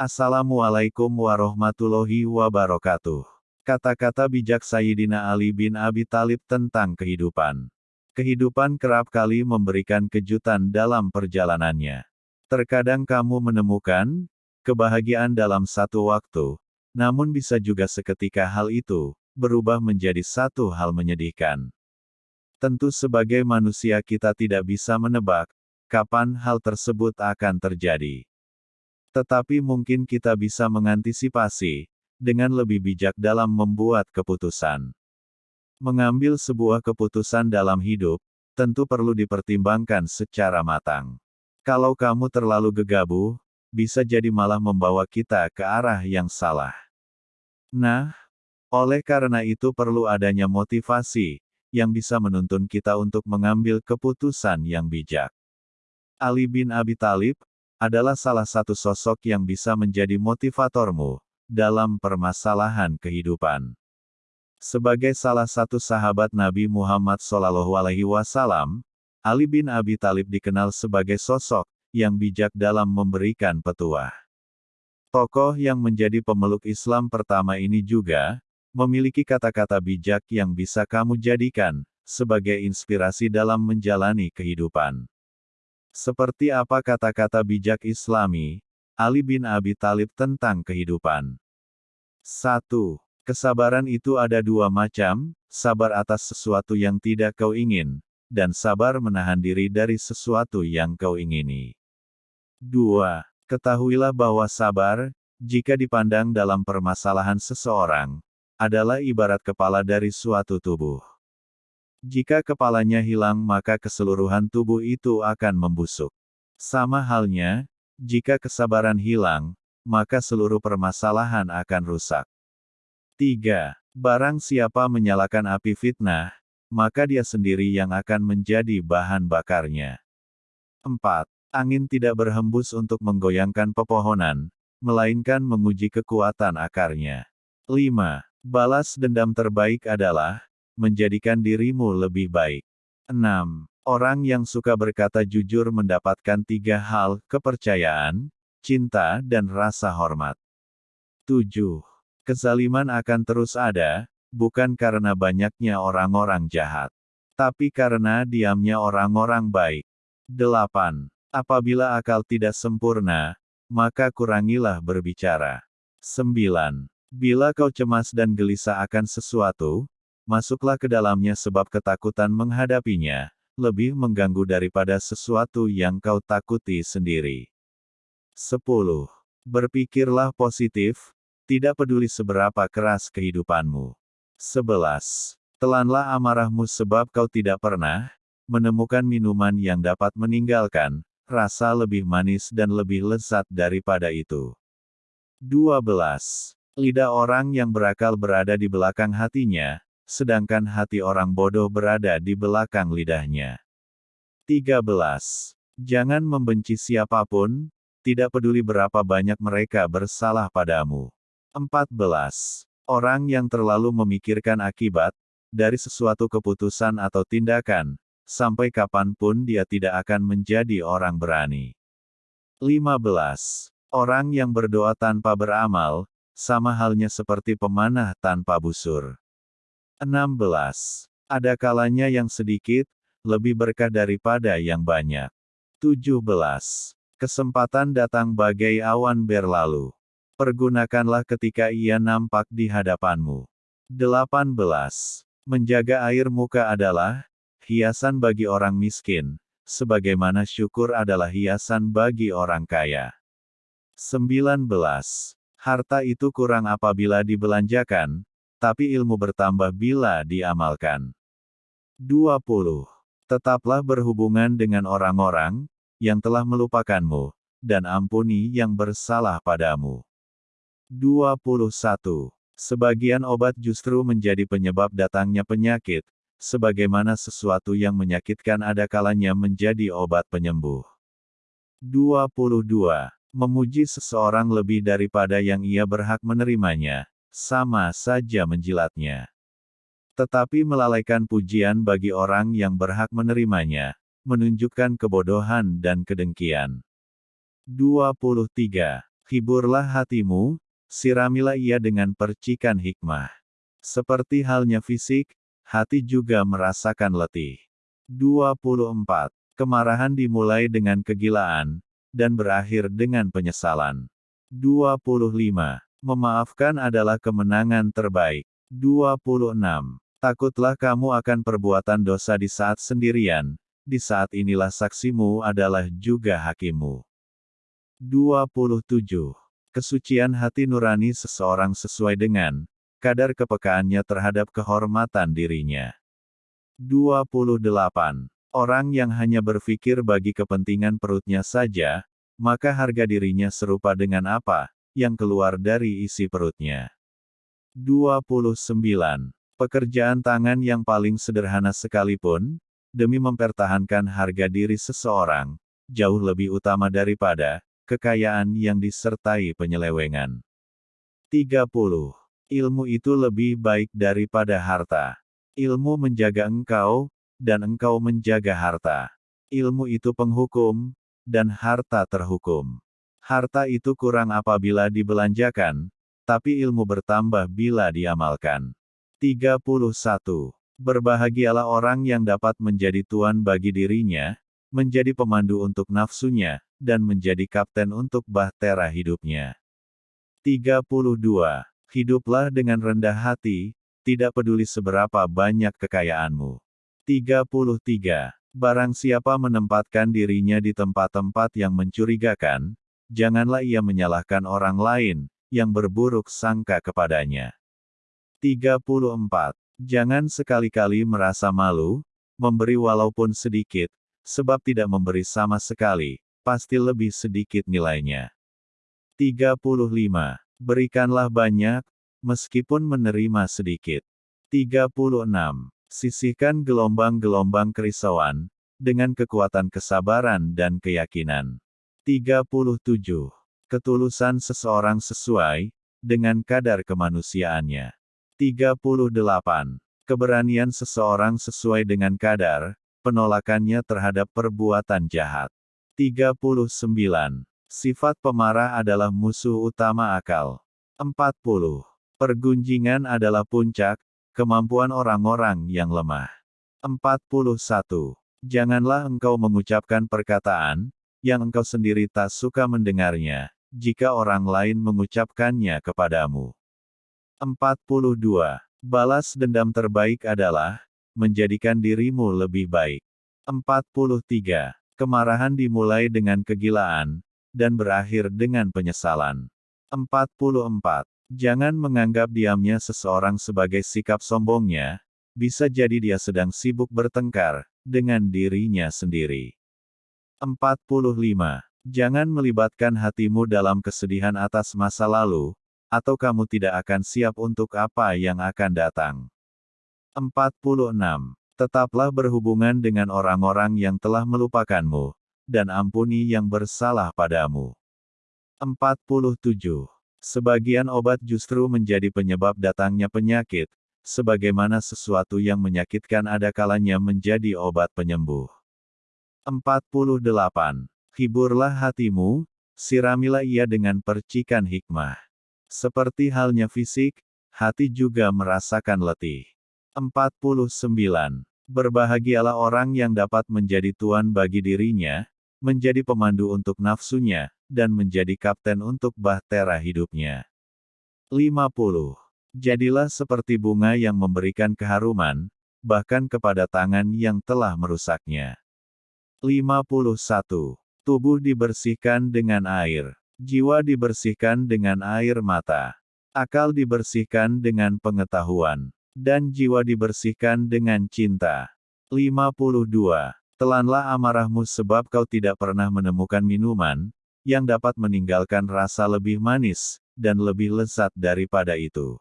Assalamualaikum warahmatullahi wabarakatuh. Kata-kata bijak Sayyidina Ali bin Abi Talib tentang kehidupan. Kehidupan kerap kali memberikan kejutan dalam perjalanannya. Terkadang kamu menemukan kebahagiaan dalam satu waktu, namun bisa juga seketika hal itu berubah menjadi satu hal menyedihkan. Tentu sebagai manusia kita tidak bisa menebak kapan hal tersebut akan terjadi. Tetapi mungkin kita bisa mengantisipasi dengan lebih bijak dalam membuat keputusan. Mengambil sebuah keputusan dalam hidup, tentu perlu dipertimbangkan secara matang. Kalau kamu terlalu gegabah, bisa jadi malah membawa kita ke arah yang salah. Nah, oleh karena itu perlu adanya motivasi, yang bisa menuntun kita untuk mengambil keputusan yang bijak. Ali bin Abi Talib, adalah salah satu sosok yang bisa menjadi motivatormu, dalam permasalahan kehidupan. Sebagai salah satu sahabat Nabi Muhammad SAW, Ali bin Abi Talib dikenal sebagai sosok yang bijak dalam memberikan petuah. Tokoh yang menjadi pemeluk Islam pertama ini juga memiliki kata-kata bijak yang bisa kamu jadikan sebagai inspirasi dalam menjalani kehidupan. Seperti apa kata-kata bijak Islami, Ali bin Abi Talib tentang kehidupan. 1. Kesabaran itu ada dua macam, sabar atas sesuatu yang tidak kau ingin, dan sabar menahan diri dari sesuatu yang kau ingini. 2. Ketahuilah bahwa sabar, jika dipandang dalam permasalahan seseorang, adalah ibarat kepala dari suatu tubuh. Jika kepalanya hilang maka keseluruhan tubuh itu akan membusuk. Sama halnya, jika kesabaran hilang, maka seluruh permasalahan akan rusak. 3. Barang siapa menyalakan api fitnah, maka dia sendiri yang akan menjadi bahan bakarnya. 4. Angin tidak berhembus untuk menggoyangkan pepohonan, melainkan menguji kekuatan akarnya. 5. Balas dendam terbaik adalah menjadikan dirimu lebih baik. 6. Orang yang suka berkata jujur mendapatkan tiga hal, kepercayaan, cinta dan rasa hormat. 7. Kezaliman akan terus ada, bukan karena banyaknya orang-orang jahat, tapi karena diamnya orang-orang baik. 8. Apabila akal tidak sempurna, maka kurangilah berbicara. 9. Bila kau cemas dan gelisah akan sesuatu, masuklah ke dalamnya sebab ketakutan menghadapinya, lebih mengganggu daripada sesuatu yang kau takuti sendiri. 10. Berpikirlah positif, tidak peduli seberapa keras kehidupanmu. 11. Telanlah amarahmu sebab kau tidak pernah menemukan minuman yang dapat meninggalkan rasa lebih manis dan lebih lezat daripada itu. 12. Lidah orang yang berakal berada di belakang hatinya, sedangkan hati orang bodoh berada di belakang lidahnya. 13. Jangan membenci siapa pun, tidak peduli berapa banyak mereka bersalah padamu. 14. Orang yang terlalu memikirkan akibat, dari sesuatu keputusan atau tindakan, sampai kapan pun dia tidak akan menjadi orang berani. 15. Orang yang berdoa tanpa beramal, sama halnya seperti pemanah tanpa busur. 16. Ada kalanya yang sedikit, lebih berkah daripada yang banyak. 17. Kesempatan datang bagai awan berlalu. Pergunakanlah ketika ia nampak di hadapanmu. 18. Menjaga air muka adalah hiasan bagi orang miskin, sebagaimana syukur adalah hiasan bagi orang kaya. 19. Harta itu kurang apabila dibelanjakan, tapi ilmu bertambah bila diamalkan. 20. Tetaplah berhubungan dengan orang-orang, yang telah melupakanmu, dan ampuni yang bersalah padamu. 21. Sebagian obat justru menjadi penyebab datangnya penyakit, sebagaimana sesuatu yang menyakitkan ada kalanya menjadi obat penyembuh. 22. Memuji seseorang lebih daripada yang ia berhak menerimanya, sama saja menjilatnya. Tetapi melalaikan pujian bagi orang yang berhak menerimanya, menunjukkan kebodohan dan kedengkian. 23. Hiburlah hatimu, siramilah ia dengan percikan hikmah. Seperti halnya fisik, hati juga merasakan letih. 24. Kemarahan dimulai dengan kegilaan, dan berakhir dengan penyesalan. 25. Memaafkan adalah kemenangan terbaik. 26. Takutlah kamu akan perbuatan dosa di saat sendirian, di saat inilah saksimu adalah juga hakimu. 27. Kesucian hati nurani seseorang sesuai dengan kadar kepekaannya terhadap kehormatan dirinya. 28. Orang yang hanya berpikir bagi kepentingan perutnya saja, maka harga dirinya serupa dengan apa yang keluar dari isi perutnya. 29. Pekerjaan tangan yang paling sederhana sekalipun, demi mempertahankan harga diri seseorang, jauh lebih utama daripada kekayaan yang disertai penyelewengan. 30. Ilmu itu lebih baik daripada harta. Ilmu menjaga engkau, dan engkau menjaga harta. Ilmu itu penghukum, dan harta terhukum. Harta itu kurang apabila dibelanjakan, tapi ilmu bertambah bila diamalkan. 31. Berbahagialah orang yang dapat menjadi tuan bagi dirinya, menjadi pemandu untuk nafsunya, dan menjadi kapten untuk bahtera hidupnya. 32. Hiduplah dengan rendah hati, tidak peduli seberapa banyak kekayaanmu. 33. Barang siapa menempatkan dirinya di tempat-tempat yang mencurigakan, janganlah ia menyalahkan orang lain, yang berburuk sangka kepadanya. 34. Jangan sekali-kali merasa malu, memberi walaupun sedikit, sebab tidak memberi sama sekali, pasti lebih sedikit nilainya. 35. Berikanlah banyak, meskipun menerima sedikit. 36. Sisihkan gelombang-gelombang kerisauan, dengan kekuatan kesabaran dan keyakinan. 37. Ketulusan seseorang sesuai, dengan kadar kemanusiaannya. 38. Keberanian seseorang sesuai dengan kadar, penolakannya terhadap perbuatan jahat. 39. Sifat pemarah adalah musuh utama akal. 40. Pergunjingan adalah puncak, kemampuan orang-orang yang lemah. 41. Janganlah engkau mengucapkan perkataan, yang engkau sendiri tak suka mendengarnya, jika orang lain mengucapkannya kepadamu. 42. Balas dendam terbaik adalah, menjadikan dirimu lebih baik. 43. Kemarahan dimulai dengan kegilaan, dan berakhir dengan penyesalan. 44. Jangan menganggap diamnya seseorang sebagai sikap sombongnya, bisa jadi dia sedang sibuk bertengkar dengan dirinya sendiri. 45. Jangan melibatkan hatimu dalam kesedihan atas masa lalu, atau kamu tidak akan siap untuk apa yang akan datang. 46. Tetaplah berhubungan dengan orang-orang yang telah melupakanmu, dan ampuni yang bersalah padamu. 47. Sebagian obat justru menjadi penyebab datangnya penyakit, sebagaimana sesuatu yang menyakitkan ada kalanya menjadi obat penyembuh. 48. Hiburlah hatimu, siramilah ia dengan percikan hikmah. Seperti halnya fisik, hati juga merasakan letih. 49. Berbahagialah orang yang dapat menjadi tuan bagi dirinya, menjadi pemandu untuk nafsunya, dan menjadi kapten untuk bahtera hidupnya. 50. Jadilah seperti bunga yang memberikan keharuman, bahkan kepada tangan yang telah merusaknya. 51. Tubuh dibersihkan dengan air. Jiwa dibersihkan dengan air mata. Akal dibersihkan dengan pengetahuan. Dan jiwa dibersihkan dengan cinta. 52. Telanlah amarahmu sebab kau tidak pernah menemukan minuman, yang dapat meninggalkan rasa lebih manis, dan lebih lezat daripada itu.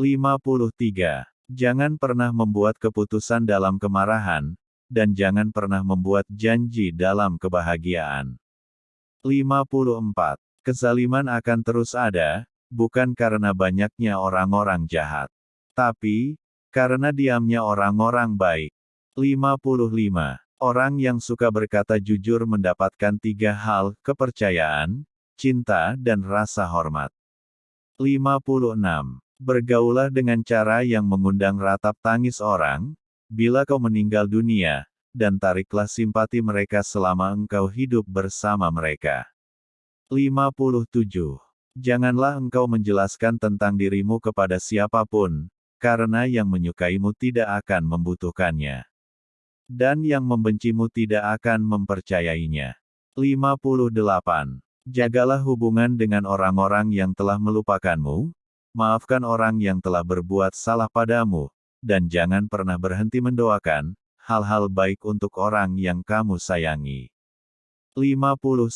53. Jangan pernah membuat keputusan dalam kemarahan, dan jangan pernah membuat janji dalam kebahagiaan. 54. Kezaliman akan terus ada, bukan karena banyaknya orang-orang jahat, tapi karena diamnya orang-orang baik. 55. Orang yang suka berkata jujur mendapatkan tiga hal, kepercayaan, cinta dan rasa hormat. 56. Bergaulah dengan cara yang mengundang ratap tangis orang, bila kau meninggal dunia, dan tariklah simpati mereka selama engkau hidup bersama mereka. 57. Janganlah engkau menjelaskan tentang dirimu kepada siapa pun, karena yang menyukaimu tidak akan membutuhkannya. Dan yang membencimu tidak akan mempercayainya. 58. Jagalah hubungan dengan orang-orang yang telah melupakanmu, maafkan orang yang telah berbuat salah padamu, dan jangan pernah berhenti mendoakan hal-hal baik untuk orang yang kamu sayangi. 59.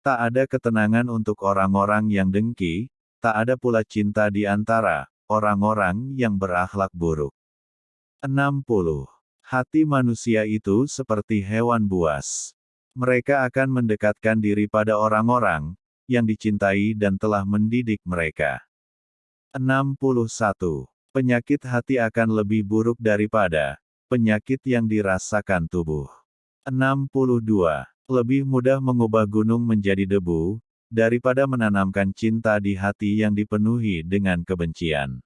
Tak ada ketenangan untuk orang-orang yang dengki, tak ada pula cinta di antara orang-orang yang berakhlak buruk. 60. Hati manusia itu seperti hewan buas. Mereka akan mendekatkan diri pada orang-orang yang dicintai dan telah mendidik mereka. 61. Penyakit hati akan lebih buruk daripada penyakit yang dirasakan tubuh. 62 lebih mudah mengubah gunung menjadi debu, daripada menanamkan cinta di hati yang dipenuhi dengan kebencian.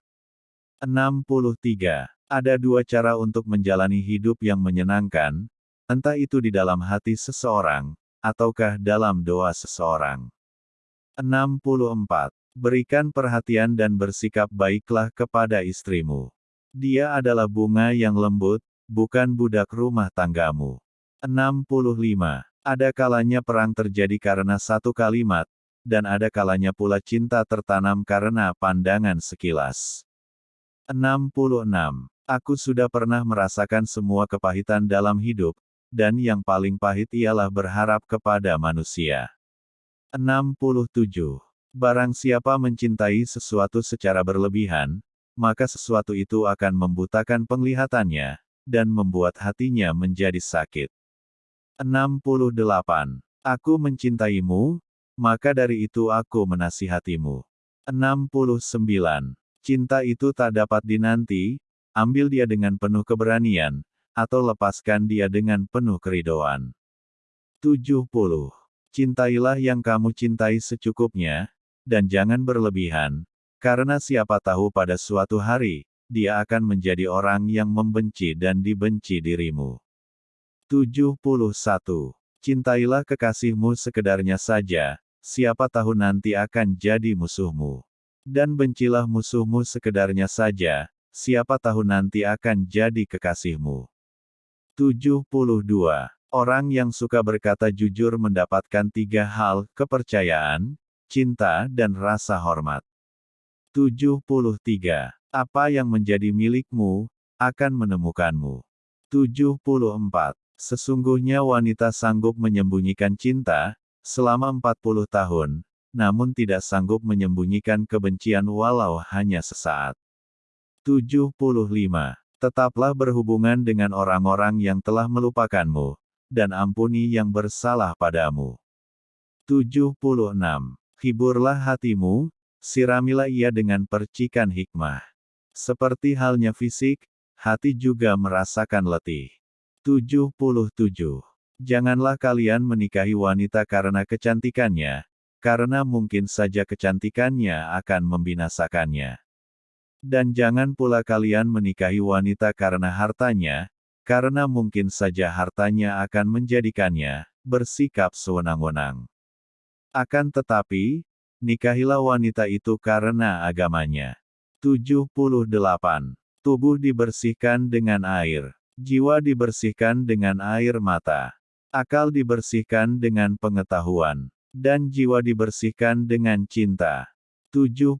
63. Ada dua cara untuk menjalani hidup yang menyenangkan, entah itu di dalam hati seseorang, ataukah dalam doa seseorang. 64. Berikan perhatian dan bersikap baiklah kepada istrimu. Dia adalah bunga yang lembut, bukan budak rumah tanggamu. 65. Ada kalanya perang terjadi karena satu kalimat, dan ada kalanya pula cinta tertanam karena pandangan sekilas. 66. Aku sudah pernah merasakan semua kepahitan dalam hidup, dan yang paling pahit ialah berharap kepada manusia. 67. Barang siapa mencintai sesuatu secara berlebihan, maka sesuatu itu akan membutakan penglihatannya, dan membuat hatinya menjadi sakit. 68. Aku mencintaimu, maka dari itu aku menasihatimu. 69. Cinta itu tak dapat dinanti, ambil dia dengan penuh keberanian, atau lepaskan dia dengan penuh keridoan. 70. Cintailah yang kamu cintai secukupnya, dan jangan berlebihan, karena siapa tahu pada suatu hari, dia akan menjadi orang yang membenci dan dibenci dirimu. 71. Cintailah kekasihmu sekedarnya saja, siapa tahu nanti akan jadi musuhmu. Dan bencilah musuhmu sekedarnya saja, siapa tahu nanti akan jadi kekasihmu. 72. Orang yang suka berkata jujur mendapatkan tiga hal, kepercayaan, cinta dan rasa hormat. 73. Apa yang menjadi milikmu, akan menemukanmu. 74. Sesungguhnya wanita sanggup menyembunyikan cinta, selama 40 tahun, namun tidak sanggup menyembunyikan kebencian walau hanya sesaat. 75. Tetaplah berhubungan dengan orang-orang yang telah melupakanmu, dan ampuni yang bersalah padamu. 76. Hiburlah hatimu, siramilah ia dengan percikan hikmah. Seperti halnya fisik, hati juga merasakan letih. 77. Janganlah kalian menikahi wanita karena kecantikannya, karena mungkin saja kecantikannya akan membinasakannya. Dan jangan pula kalian menikahi wanita karena hartanya, karena mungkin saja hartanya akan menjadikannya bersikap sewenang-wenang. Akan tetapi, nikahilah wanita itu karena agamanya. 78. Tubuh dibersihkan dengan air. Jiwa dibersihkan dengan air mata. Akal dibersihkan dengan pengetahuan. Dan jiwa dibersihkan dengan cinta. 79.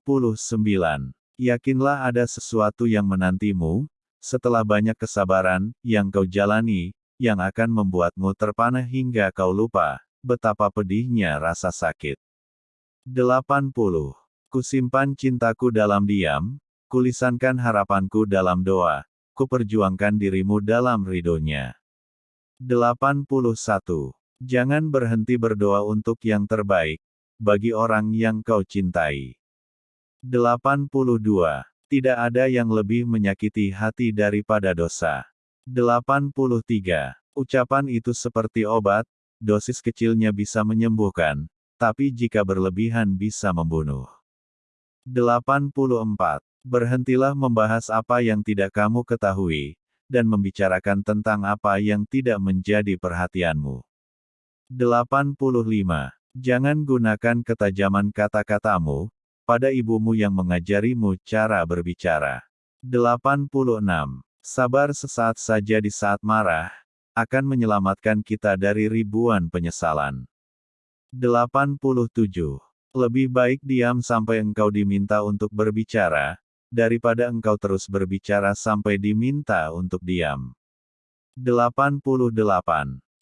Yakinlah ada sesuatu yang menantimu, setelah banyak kesabaran, yang kau jalani, yang akan membuatmu terpana hingga kau lupa, betapa pedihnya rasa sakit. 80. Kusimpan cintaku dalam diam, kulisankan harapanku dalam doa, kuperjuangkan dirimu dalam ridhonya. 81. Jangan berhenti berdoa untuk yang terbaik, bagi orang yang kau cintai. 82. Tidak ada yang lebih menyakiti hati daripada dosa. 83. Ucapan itu seperti obat, dosis kecilnya bisa menyembuhkan, tapi jika berlebihan bisa membunuh. 84. Berhentilah membahas apa yang tidak kamu ketahui, dan membicarakan tentang apa yang tidak menjadi perhatianmu. 85. Jangan gunakan ketajaman kata-katamu, pada ibumu yang mengajarimu cara berbicara. 86. Sabar sesaat saja di saat marah, akan menyelamatkan kita dari ribuan penyesalan. 87. Lebih baik diam sampai engkau diminta untuk berbicara, daripada engkau terus berbicara sampai diminta untuk diam. 88.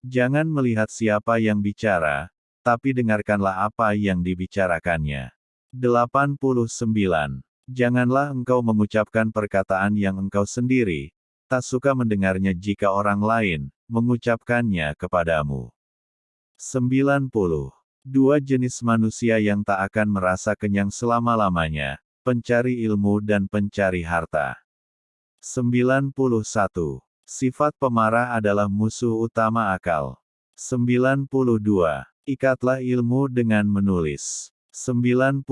Jangan melihat siapa yang bicara, tapi dengarkanlah apa yang dibicarakannya. 89. Janganlah engkau mengucapkan perkataan yang engkau sendiri, tak suka mendengarnya jika orang lain mengucapkannya kepadamu. 90. Dua jenis manusia yang tak akan merasa kenyang selama-lamanya, pencari ilmu dan pencari harta. 91. Sifat pemarah adalah musuh utama akal. 92. Ikatlah ilmu dengan menulis. 93.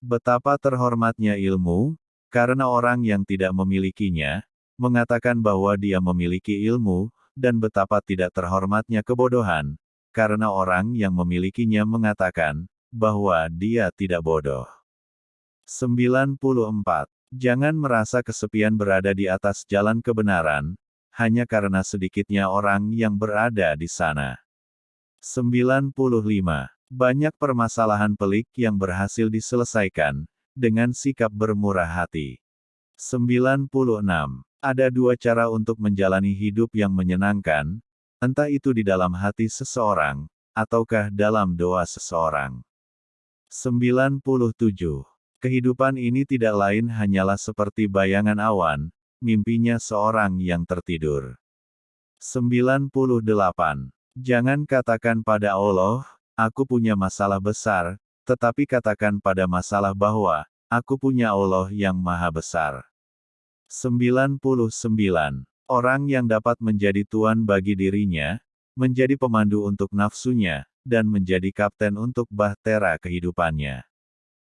Betapa terhormatnya ilmu, karena orang yang tidak memilikinya, mengatakan bahwa dia memiliki ilmu, dan betapa tidak terhormatnya kebodohan, karena orang yang memilikinya mengatakan bahwa dia tidak bodoh. 94. Jangan merasa kesepian berada di atas jalan kebenaran, hanya karena sedikitnya orang yang berada di sana. 95. Banyak permasalahan pelik yang berhasil diselesaikan, dengan sikap bermurah hati. 96. Ada dua cara untuk menjalani hidup yang menyenangkan, Entah itu di dalam hati seseorang, ataukah dalam doa seseorang. 97. Kehidupan ini tidak lain hanyalah seperti bayangan awan, mimpinya seorang yang tertidur. 98. Jangan katakan pada Allah, aku punya masalah besar, tetapi katakan pada masalah bahwa, aku punya Allah yang maha besar. 99. Orang yang dapat menjadi tuan bagi dirinya, menjadi pemandu untuk nafsunya, dan menjadi kapten untuk bahtera kehidupannya.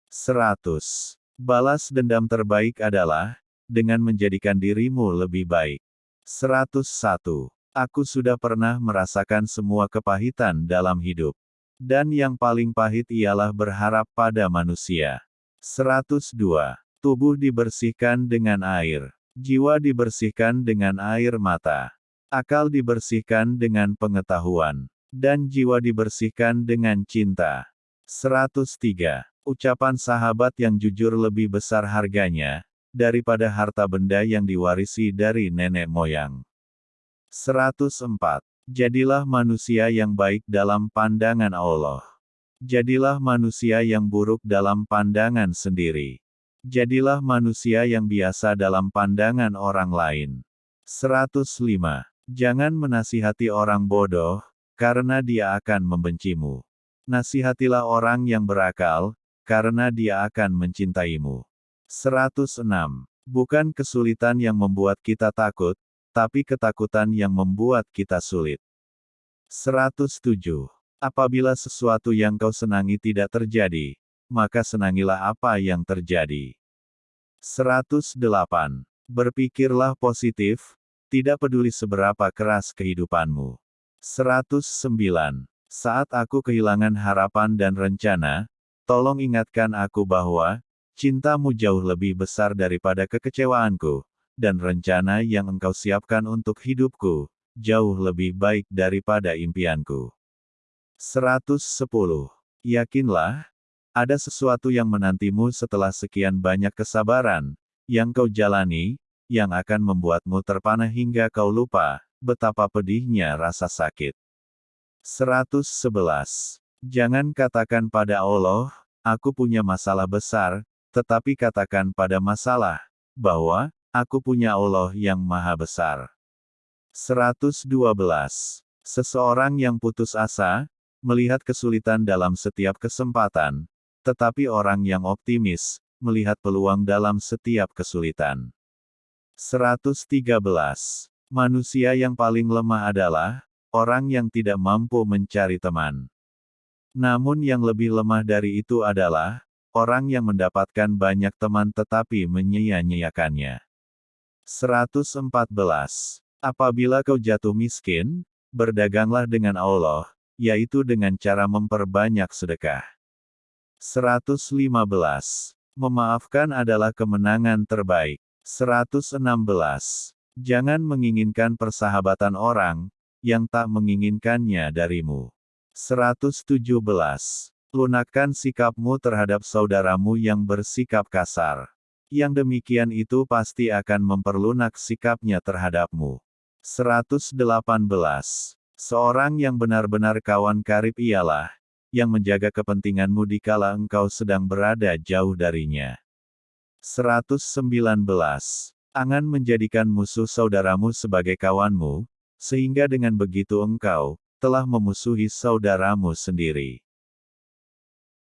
100. Balas dendam terbaik adalah, dengan menjadikan dirimu lebih baik. 101. Aku sudah pernah merasakan semua kepahitan dalam hidup. Dan yang paling pahit ialah berharap pada manusia. 102. Tubuh dibersihkan dengan air. Jiwa dibersihkan dengan air mata. Akal dibersihkan dengan pengetahuan. Dan jiwa dibersihkan dengan cinta. 103. Ucapan sahabat yang jujur lebih besar harganya, daripada harta benda yang diwarisi dari nenek moyang. 104. Jadilah manusia yang baik dalam pandangan Allah. Jadilah manusia yang buruk dalam pandangan sendiri. Jadilah manusia yang biasa dalam pandangan orang lain. 105. Jangan menasihati orang bodoh, karena dia akan membencimu. Nasihatilah orang yang berakal, karena dia akan mencintaimu. 106. Bukan kesulitan yang membuat kita takut, tapi ketakutan yang membuat kita sulit. 107. Apabila sesuatu yang kau senangi tidak terjadi, maka senangilah apa yang terjadi. 108. Berpikirlah positif, tidak peduli seberapa keras kehidupanmu. 109. Saat aku kehilangan harapan dan rencana, tolong ingatkan aku bahwa, cintamu jauh lebih besar daripada kekecewaanku, dan rencana yang engkau siapkan untuk hidupku, jauh lebih baik daripada impianku. 110. Yakinlah, ada sesuatu yang menantimu setelah sekian banyak kesabaran, yang kau jalani, yang akan membuatmu terpana hingga kau lupa, betapa pedihnya rasa sakit. 111. Jangan katakan pada Allah, aku punya masalah besar, tetapi katakan pada masalah, bahwa, aku punya Allah yang maha besar. 112. Seseorang yang putus asa, melihat kesulitan dalam setiap kesempatan, tetapi orang yang optimis, melihat peluang dalam setiap kesulitan. 113. Manusia yang paling lemah adalah orang yang tidak mampu mencari teman. Namun yang lebih lemah dari itu adalah, orang yang mendapatkan banyak teman tetapi menyia-nyiakannya. 114. Apabila kau jatuh miskin, berdaganglah dengan Allah, yaitu dengan cara memperbanyak sedekah. 115. Memaafkan adalah kemenangan terbaik. 116. Jangan menginginkan persahabatan orang, yang tak menginginkannya darimu. 117. Lunakkan sikapmu terhadap saudaramu yang bersikap kasar. Yang demikian itu pasti akan memperlunak sikapnya terhadapmu. 118. Seorang yang benar-benar kawan karib ialah, yang menjaga kepentinganmu dikala engkau sedang berada jauh darinya. 119. Angan menjadikan musuh saudaramu sebagai kawanmu, sehingga dengan begitu engkau telah memusuhi saudaramu sendiri.